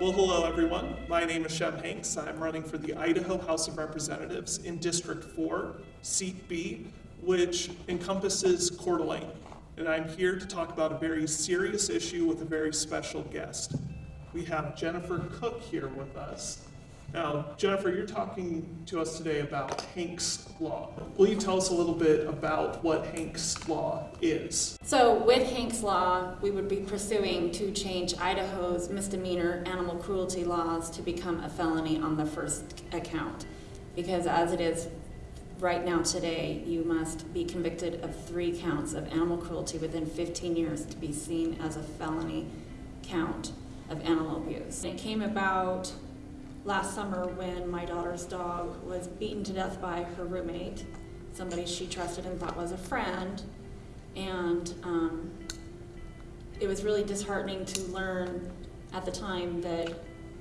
Well, hello everyone. My name is Sheb Hanks. I'm running for the Idaho House of Representatives in District 4, Seat B, which encompasses Coeur d'Alene. And I'm here to talk about a very serious issue with a very special guest. We have Jennifer Cook here with us. Now, Jennifer, you're talking to us today about Hank's Law. Will you tell us a little bit about what Hank's Law is? So with Hank's Law, we would be pursuing to change Idaho's misdemeanor animal cruelty laws to become a felony on the first account. Because as it is right now today, you must be convicted of three counts of animal cruelty within 15 years to be seen as a felony count of animal abuse. It came about last summer when my daughter's dog was beaten to death by her roommate, somebody she trusted and thought was a friend. And um, it was really disheartening to learn at the time that,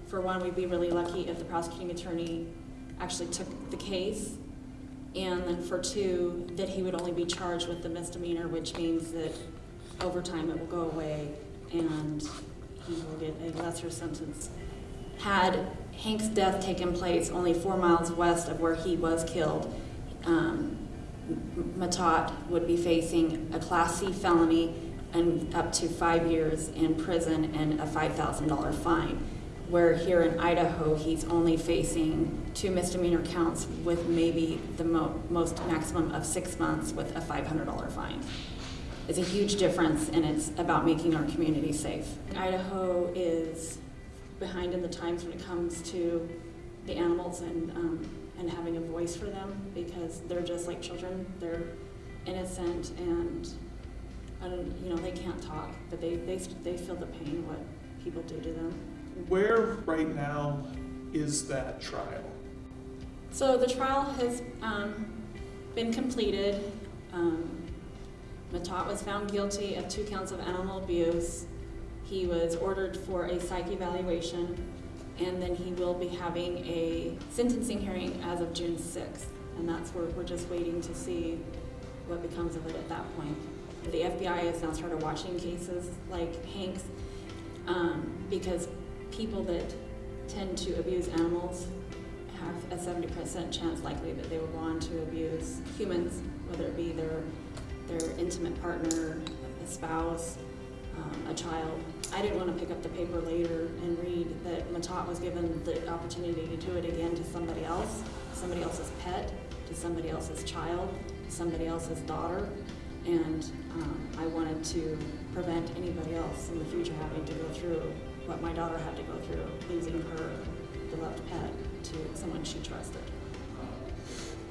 for one, we'd be really lucky if the prosecuting attorney actually took the case. And then for two, that he would only be charged with the misdemeanor, which means that over time it will go away and he will get a lesser sentence. Had Hank's death taken place only four miles west of where he was killed, um, Matat would be facing a Class C felony and up to five years in prison and a $5,000 fine. Where here in Idaho, he's only facing two misdemeanor counts with maybe the mo most maximum of six months with a $500 fine. It's a huge difference, and it's about making our community safe. Idaho is behind in the times when it comes to the animals and um, and having a voice for them because they're just like children. They're innocent and, you know they can't talk, but they, they they feel the pain what people do to them. Where right now is that trial? So the trial has um, been completed. Um, Matat was found guilty of two counts of animal abuse. He was ordered for a psych evaluation and then he will be having a sentencing hearing as of June 6th. And that's where we're just waiting to see what becomes of it at that point. The FBI has now started watching cases like Hank's um, because people that tend to abuse animals have a 70% chance likely that they will go on to abuse humans, whether it be their, their intimate partner, a spouse, um, a child. I didn't want to pick up the paper later and read that Matat was given the opportunity to do it again to somebody else, somebody else's pet, to somebody else's child, to somebody else's daughter. And um, I wanted to prevent anybody else in the future having to go through what my daughter had to go through, losing her beloved pet to someone she trusted.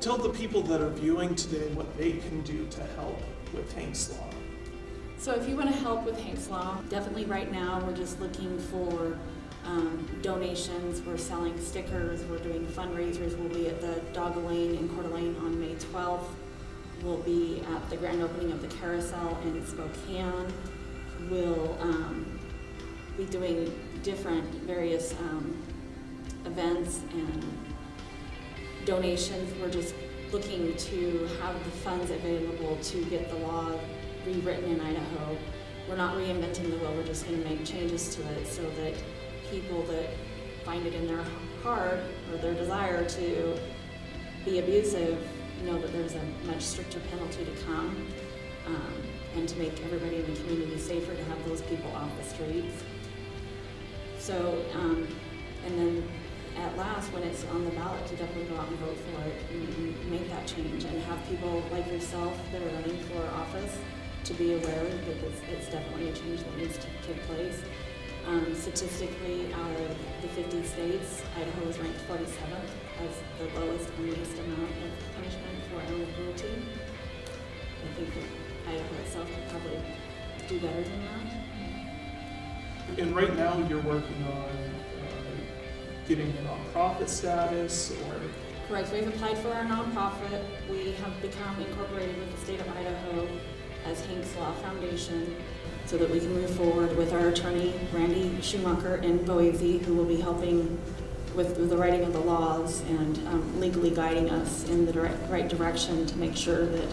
Tell the people that are viewing today what they can do to help with Hank's Law. So if you want to help with Hank's Law, definitely right now we're just looking for um, donations. We're selling stickers. We're doing fundraisers. We'll be at the Dog Lane in Coeur d'Alene on May 12th. We'll be at the grand opening of the Carousel in Spokane. We'll um, be doing different various um, events and donations. We're just looking to have the funds available to get the law rewritten in Idaho. We're not reinventing the wheel, we're just going to make changes to it so that people that find it in their heart or their desire to be abusive know that there's a much stricter penalty to come um, and to make everybody in the community safer to have those people off the streets. So, um, and then at last, when it's on the ballot, to definitely go out and vote for it and, and make that change and have people like yourself that are running for office to be aware that it's, it's definitely a change that needs to take place. Um, statistically, out of the 50 states, Idaho is ranked 47th as the lowest and least amount of punishment for animal cruelty. I think that Idaho itself could probably do better than that. And right now you're working on uh, getting a nonprofit status or? Correct, we've applied for our nonprofit. We have become incorporated with the state of Idaho as Hank's Law Foundation so that we can move forward with our attorney, Randy Schumacher in Boise, who will be helping with, the writing of the laws and um, legally guiding us in the direct, right direction to make sure that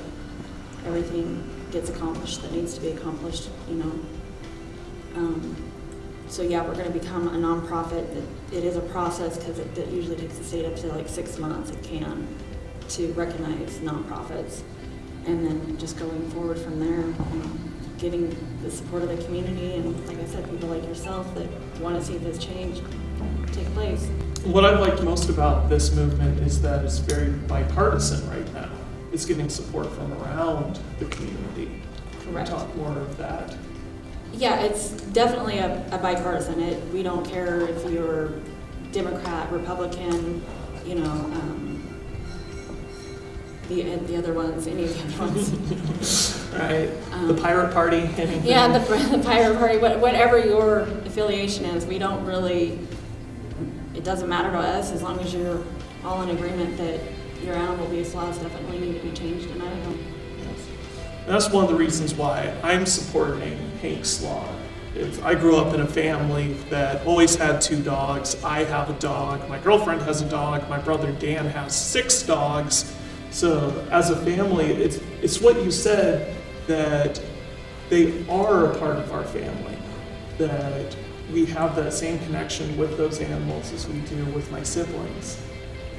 everything gets accomplished that needs to be accomplished, you know. Um, so yeah, we're gonna become a nonprofit. It- It is a process, because it it usually takes the state up to like six months, it can, to recognize nonprofits. And then just going forward from there, getting the support of the community, and like I said, people like yourself that wanna see this change take place. What I've liked most about this movement is that it's very bipartisan right now. It's getting support from around the community. Can we Correct. talk more of that? Yeah, it's definitely a a bipartisan. It, we don't care if you're Democrat, Republican, you know, um, the, the other ones, any of the other ones. Right, the Um, Pirate Party, anything? Yeah, the, the Pirate Party, what- whatever your affiliation is, we don't really, it doesn't matter to us as long as you're all in agreement that your animal abuse laws definitely need to be changed in Idaho. That's one of the reasons why I'm supporting Hank's Law. If I grew up in a family that always had two dogs. I have a dog. My girlfriend has a dog. My brother Dan has six dogs. So as a family, it's it's what you said that they are a part of our family. That we have that same connection with those animals as we do with my siblings.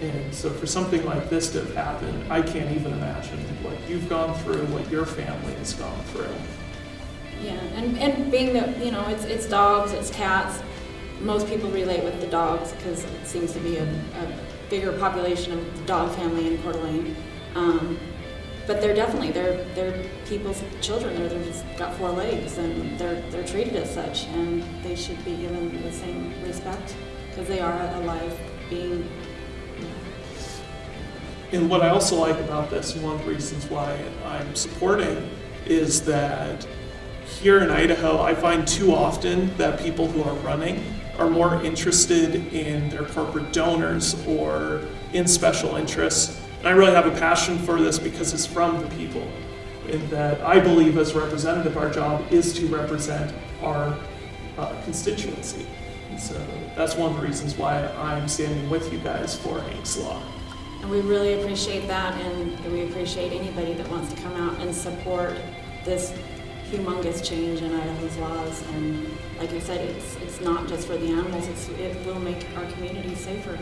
And so for something like this to have happened, I can't even imagine what you've gone through, what your family has gone through. Yeah, and, and being that, you know, it's, it's dogs, it's cats, most people relate with the dogs because it seems to be a, a bigger population of the dog family in Coeur d'Alene. Um, but they're definitely, they're, they're people's children, they're, just got four legs and they're, they're treated as such and they should be given the same respect because they are a live being. And what I also like about this, one of the reasons why I'm supporting, is that here in Idaho, I find too often that people who are running are more interested in their corporate donors or in special interests. And I really have a passion for this because it's from the people. And that I believe as representative, our job is to represent our uh, constituency. And so that's one of the reasons why I'm standing with you guys for Hank's Law. And we really appreciate that, and we appreciate anybody that wants to come out and support this humongous change in Idaho's laws. And like I said, it's, it's not just for the animals, it's, it will make our community safer.